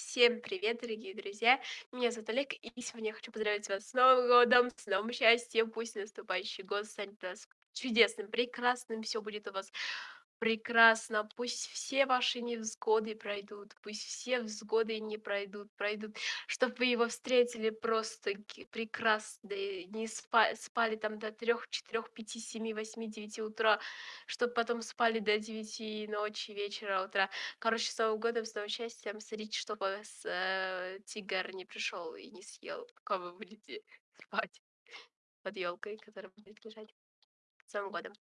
Всем привет, дорогие друзья! Меня зовут Олег, и сегодня я хочу поздравить вас с Новым годом, с новым счастьем. Пусть наступающий год станет для вас чудесным, прекрасным, всё будет у вас прекрасно. Пусть все ваши невзгоды пройдут, пусть все взгоды не пройдут пройдут, чтоб вы его встретили просто-таки прекрасно, не спа спали там до 3, 4, 5, 7, 8, 9 утра, чтоб потом спали до 9 ночи, вечера, утра. Короче, с Новым годом, с новым счастьем. Смотрите, чтобы вас, э, тигр не пришёл и не съел, пока вы будете спать под ёлкой, которая будет лежать. С Новым годом!